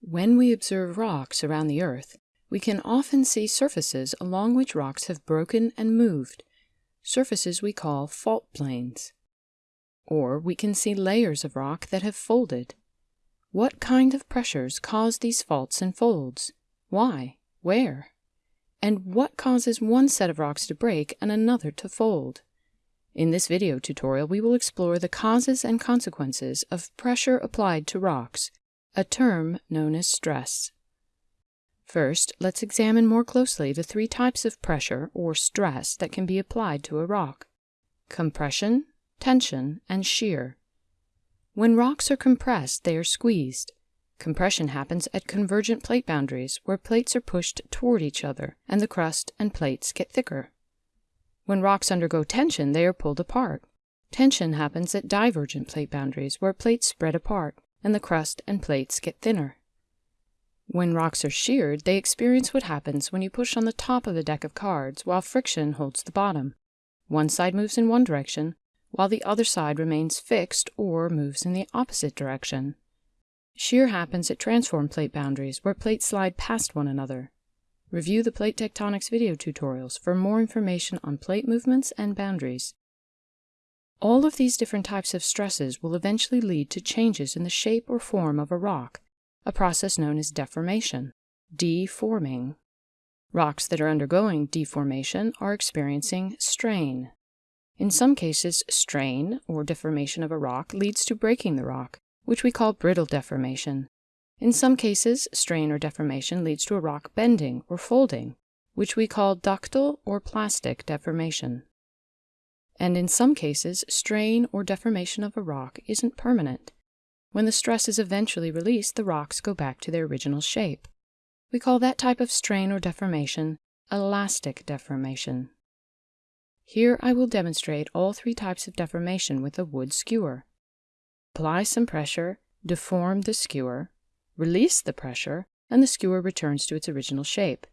When we observe rocks around the Earth, we can often see surfaces along which rocks have broken and moved, surfaces we call fault planes. Or we can see layers of rock that have folded. What kind of pressures cause these faults and folds? Why? Where? And what causes one set of rocks to break and another to fold? In this video tutorial, we will explore the causes and consequences of pressure applied to rocks, a term known as stress. First, let's examine more closely the three types of pressure or stress that can be applied to a rock. Compression, tension, and shear. When rocks are compressed, they are squeezed. Compression happens at convergent plate boundaries, where plates are pushed toward each other, and the crust and plates get thicker. When rocks undergo tension, they are pulled apart. Tension happens at divergent plate boundaries, where plates spread apart, and the crust and plates get thinner. When rocks are sheared, they experience what happens when you push on the top of a deck of cards while friction holds the bottom. One side moves in one direction, while the other side remains fixed or moves in the opposite direction. Shear happens at transform plate boundaries, where plates slide past one another. Review the plate tectonics video tutorials for more information on plate movements and boundaries. All of these different types of stresses will eventually lead to changes in the shape or form of a rock, a process known as deformation, deforming. Rocks that are undergoing deformation are experiencing strain. In some cases, strain, or deformation of a rock, leads to breaking the rock, which we call brittle deformation. In some cases, strain or deformation leads to a rock bending or folding, which we call ductile or plastic deformation. And in some cases, strain or deformation of a rock isn't permanent. When the stress is eventually released, the rocks go back to their original shape. We call that type of strain or deformation elastic deformation. Here I will demonstrate all three types of deformation with a wood skewer. Apply some pressure, deform the skewer, release the pressure, and the skewer returns to its original shape.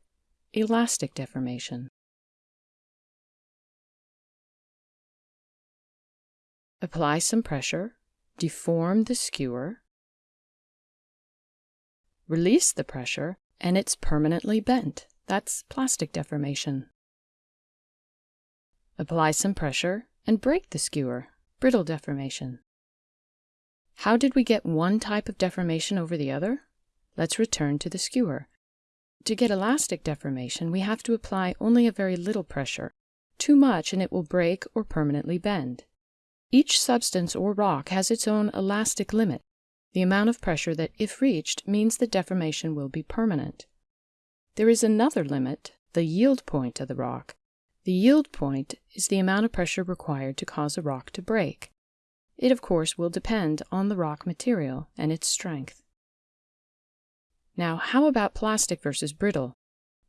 Elastic deformation. Apply some pressure, deform the skewer, release the pressure, and it's permanently bent. That's plastic deformation. Apply some pressure and break the skewer, brittle deformation. How did we get one type of deformation over the other? Let's return to the skewer. To get elastic deformation, we have to apply only a very little pressure. Too much and it will break or permanently bend. Each substance or rock has its own elastic limit, the amount of pressure that, if reached, means the deformation will be permanent. There is another limit, the yield point of the rock. The yield point is the amount of pressure required to cause a rock to break. It, of course, will depend on the rock material and its strength. Now, how about plastic versus brittle?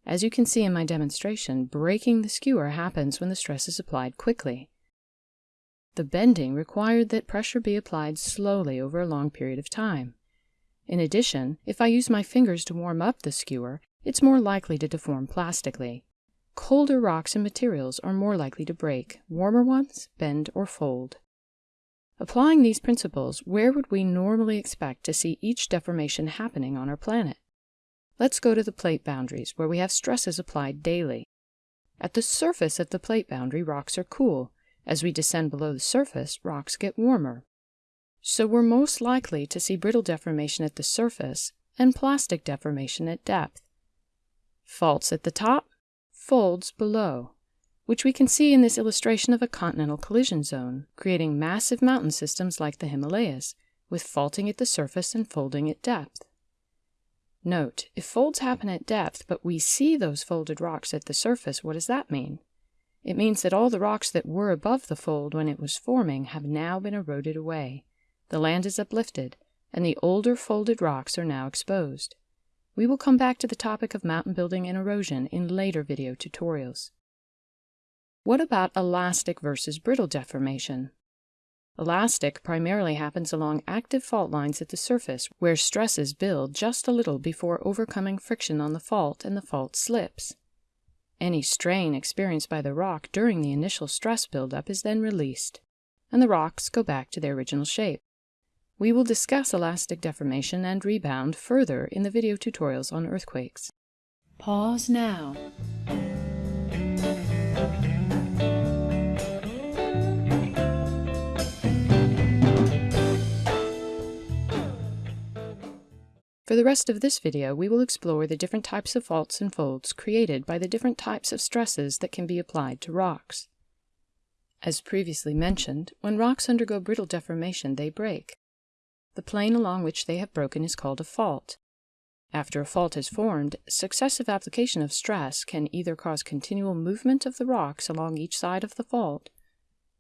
As you can see in my demonstration, breaking the skewer happens when the stress is applied quickly. The bending required that pressure be applied slowly over a long period of time. In addition, if I use my fingers to warm up the skewer, it's more likely to deform plastically. Colder rocks and materials are more likely to break, warmer ones bend or fold. Applying these principles, where would we normally expect to see each deformation happening on our planet? Let's go to the plate boundaries, where we have stresses applied daily. At the surface of the plate boundary, rocks are cool, as we descend below the surface, rocks get warmer. So we're most likely to see brittle deformation at the surface and plastic deformation at depth. Faults at the top, folds below, which we can see in this illustration of a continental collision zone, creating massive mountain systems like the Himalayas, with faulting at the surface and folding at depth. Note, if folds happen at depth, but we see those folded rocks at the surface, what does that mean? It means that all the rocks that were above the fold when it was forming have now been eroded away. The land is uplifted, and the older folded rocks are now exposed. We will come back to the topic of mountain building and erosion in later video tutorials. What about elastic versus brittle deformation? Elastic primarily happens along active fault lines at the surface, where stresses build just a little before overcoming friction on the fault and the fault slips. Any strain experienced by the rock during the initial stress buildup is then released, and the rocks go back to their original shape. We will discuss elastic deformation and rebound further in the video tutorials on earthquakes. Pause now. For the rest of this video, we will explore the different types of faults and folds created by the different types of stresses that can be applied to rocks. As previously mentioned, when rocks undergo brittle deformation, they break. The plane along which they have broken is called a fault. After a fault is formed, successive application of stress can either cause continual movement of the rocks along each side of the fault,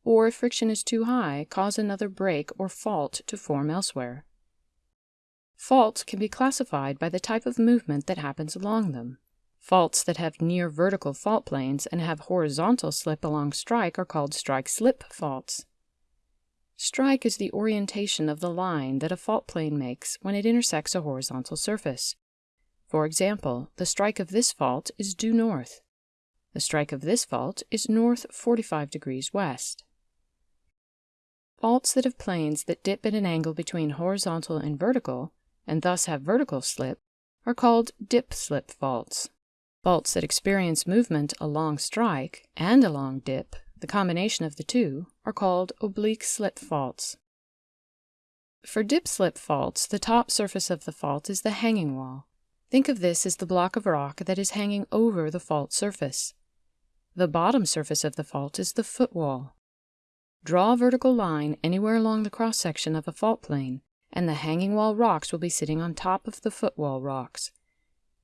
or if friction is too high, cause another break or fault to form elsewhere. Faults can be classified by the type of movement that happens along them. Faults that have near vertical fault planes and have horizontal slip along strike are called strike-slip faults. Strike is the orientation of the line that a fault plane makes when it intersects a horizontal surface. For example, the strike of this fault is due north. The strike of this fault is north 45 degrees west. Faults that have planes that dip at an angle between horizontal and vertical and thus have vertical slip, are called dip-slip faults. Faults that experience movement along strike and along dip, the combination of the two, are called oblique slip faults. For dip-slip faults, the top surface of the fault is the hanging wall. Think of this as the block of rock that is hanging over the fault surface. The bottom surface of the fault is the footwall. Draw a vertical line anywhere along the cross-section of a fault plane and the hanging wall rocks will be sitting on top of the footwall rocks.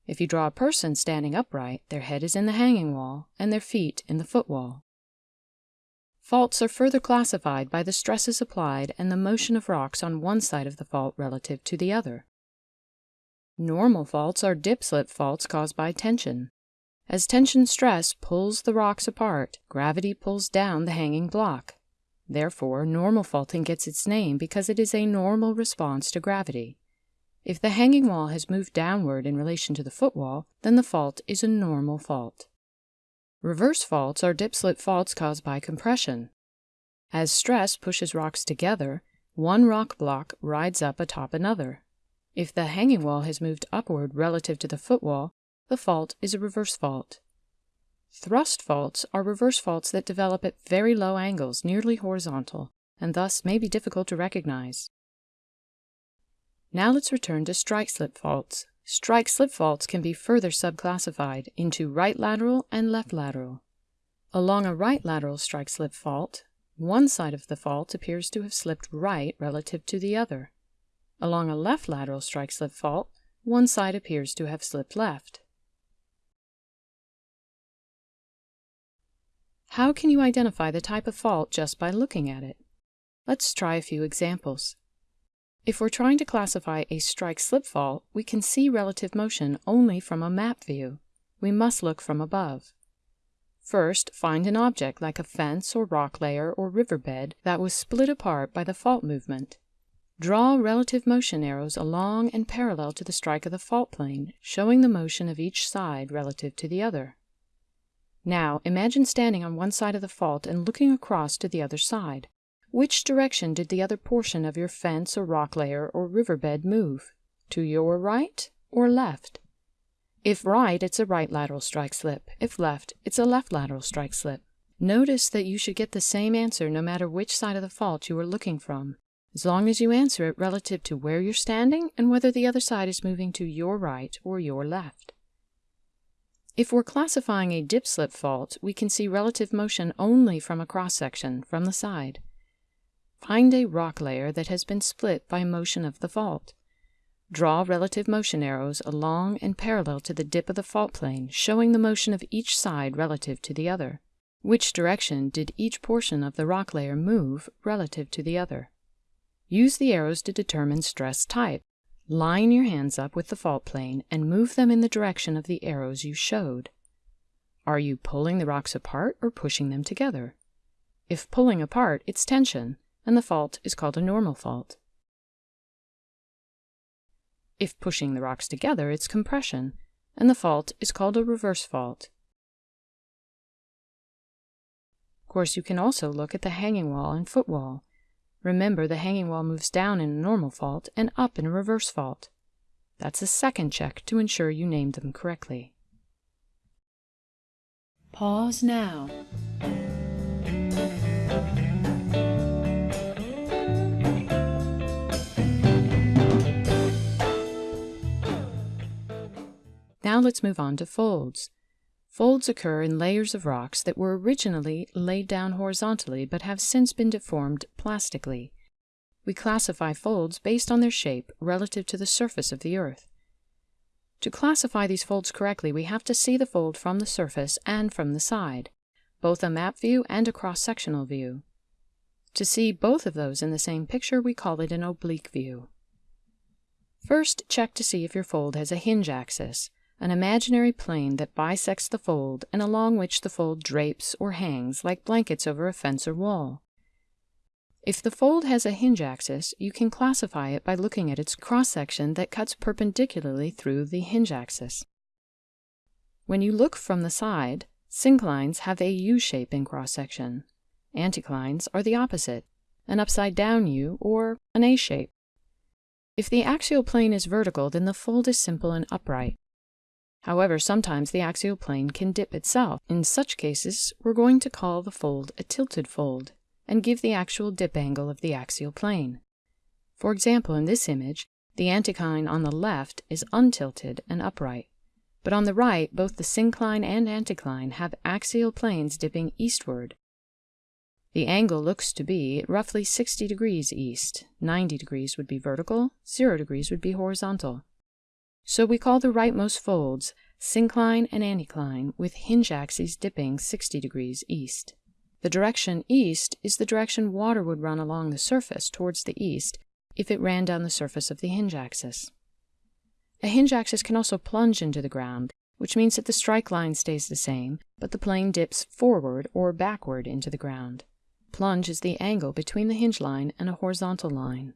If you draw a person standing upright, their head is in the hanging wall and their feet in the footwall. Faults are further classified by the stresses applied and the motion of rocks on one side of the fault relative to the other. Normal faults are dip-slip faults caused by tension. As tension stress pulls the rocks apart, gravity pulls down the hanging block. Therefore, normal faulting gets its name because it is a normal response to gravity. If the hanging wall has moved downward in relation to the footwall, then the fault is a normal fault. Reverse faults are dip-slip faults caused by compression. As stress pushes rocks together, one rock block rides up atop another. If the hanging wall has moved upward relative to the footwall, the fault is a reverse fault. Thrust faults are reverse faults that develop at very low angles, nearly horizontal, and thus may be difficult to recognize. Now let's return to strike-slip faults. Strike-slip faults can be further subclassified into right lateral and left lateral. Along a right lateral strike-slip fault, one side of the fault appears to have slipped right relative to the other. Along a left lateral strike-slip fault, one side appears to have slipped left. How can you identify the type of fault just by looking at it? Let's try a few examples. If we're trying to classify a strike-slip fault, we can see relative motion only from a map view. We must look from above. First, find an object like a fence or rock layer or riverbed that was split apart by the fault movement. Draw relative motion arrows along and parallel to the strike of the fault plane, showing the motion of each side relative to the other. Now, imagine standing on one side of the fault and looking across to the other side. Which direction did the other portion of your fence or rock layer or riverbed move? To your right or left? If right, it's a right lateral strike slip. If left, it's a left lateral strike slip. Notice that you should get the same answer no matter which side of the fault you are looking from, as long as you answer it relative to where you're standing and whether the other side is moving to your right or your left. If we're classifying a dip-slip fault, we can see relative motion only from a cross-section, from the side. Find a rock layer that has been split by motion of the fault. Draw relative motion arrows along and parallel to the dip of the fault plane, showing the motion of each side relative to the other. Which direction did each portion of the rock layer move relative to the other? Use the arrows to determine stress type. Line your hands up with the fault plane and move them in the direction of the arrows you showed. Are you pulling the rocks apart or pushing them together? If pulling apart, it's tension, and the fault is called a normal fault. If pushing the rocks together, it's compression, and the fault is called a reverse fault. Of course, you can also look at the hanging wall and footwall. Remember, the hanging wall moves down in a normal fault and up in a reverse fault. That's a second check to ensure you named them correctly. Pause now. Now let's move on to folds. Folds occur in layers of rocks that were originally laid down horizontally but have since been deformed plastically. We classify folds based on their shape relative to the surface of the Earth. To classify these folds correctly, we have to see the fold from the surface and from the side, both a map view and a cross-sectional view. To see both of those in the same picture, we call it an oblique view. First, check to see if your fold has a hinge axis an imaginary plane that bisects the fold and along which the fold drapes or hangs like blankets over a fence or wall. If the fold has a hinge axis, you can classify it by looking at its cross-section that cuts perpendicularly through the hinge axis. When you look from the side, synclines have a U shape in cross-section. Anticlines are the opposite, an upside-down U or an A shape. If the axial plane is vertical, then the fold is simple and upright. However, sometimes the axial plane can dip itself. In such cases, we're going to call the fold a tilted fold and give the actual dip angle of the axial plane. For example, in this image, the anticline on the left is untilted and upright, but on the right, both the syncline and anticline have axial planes dipping eastward. The angle looks to be roughly 60 degrees east, 90 degrees would be vertical, 0 degrees would be horizontal. So we call the rightmost folds syncline and anticline with hinge axes dipping 60 degrees east. The direction east is the direction water would run along the surface towards the east if it ran down the surface of the hinge axis. A hinge axis can also plunge into the ground, which means that the strike line stays the same, but the plane dips forward or backward into the ground. Plunge is the angle between the hinge line and a horizontal line.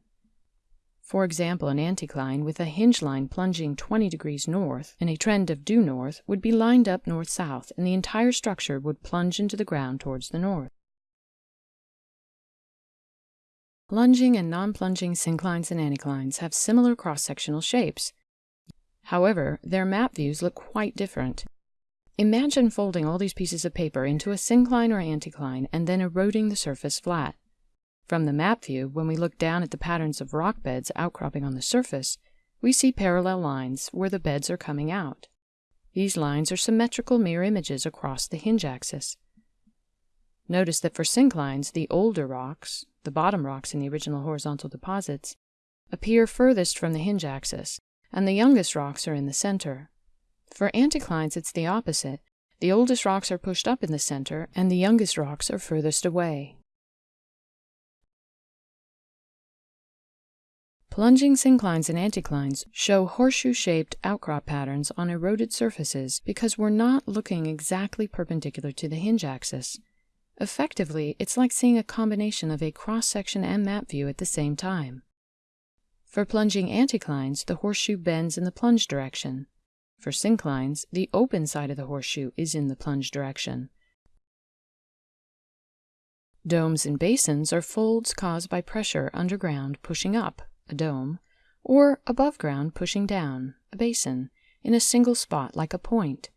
For example, an anticline with a hinge line plunging 20 degrees north and a trend of due north would be lined up north-south and the entire structure would plunge into the ground towards the north. Plunging and non-plunging synclines and anticlines have similar cross-sectional shapes. However, their map views look quite different. Imagine folding all these pieces of paper into a syncline or anticline and then eroding the surface flat. From the map view, when we look down at the patterns of rock beds outcropping on the surface, we see parallel lines where the beds are coming out. These lines are symmetrical mirror images across the hinge axis. Notice that for synclines, the older rocks, the bottom rocks in the original horizontal deposits, appear furthest from the hinge axis, and the youngest rocks are in the center. For anticlines, it's the opposite. The oldest rocks are pushed up in the center, and the youngest rocks are furthest away. Plunging synclines and anticlines show horseshoe-shaped outcrop patterns on eroded surfaces because we're not looking exactly perpendicular to the hinge axis. Effectively, it's like seeing a combination of a cross-section and map view at the same time. For plunging anticlines, the horseshoe bends in the plunge direction. For synclines, the open side of the horseshoe is in the plunge direction. Domes and basins are folds caused by pressure underground pushing up a dome, or above ground pushing down, a basin, in a single spot like a point.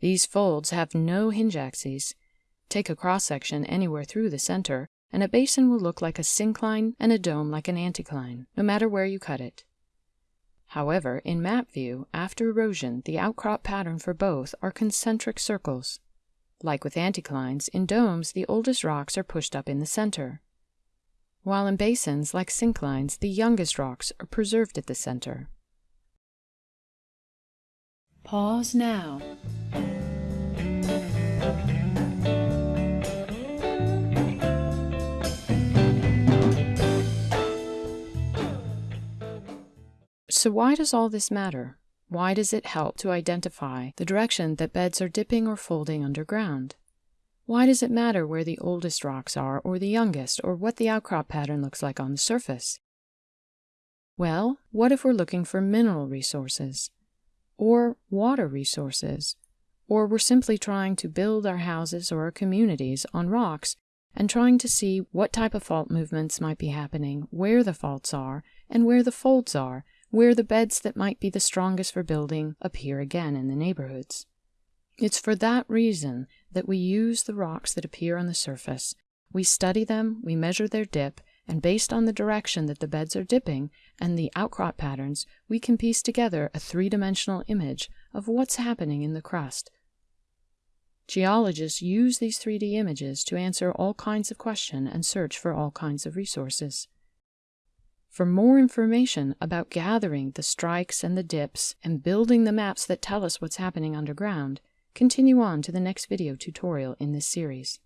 These folds have no hinge axes. Take a cross-section anywhere through the center, and a basin will look like a syncline and a dome like an anticline, no matter where you cut it. However, in map view, after erosion, the outcrop pattern for both are concentric circles. Like with anticlines, in domes the oldest rocks are pushed up in the center while in basins like synclines, the youngest rocks are preserved at the center. Pause now. So why does all this matter? Why does it help to identify the direction that beds are dipping or folding underground? Why does it matter where the oldest rocks are, or the youngest, or what the outcrop pattern looks like on the surface? Well, what if we're looking for mineral resources, or water resources, or we're simply trying to build our houses or our communities on rocks and trying to see what type of fault movements might be happening, where the faults are, and where the folds are, where the beds that might be the strongest for building appear again in the neighborhoods. It's for that reason that we use the rocks that appear on the surface. We study them, we measure their dip, and based on the direction that the beds are dipping and the outcrop patterns, we can piece together a three dimensional image of what's happening in the crust. Geologists use these 3D images to answer all kinds of questions and search for all kinds of resources. For more information about gathering the strikes and the dips and building the maps that tell us what's happening underground, continue on to the next video tutorial in this series.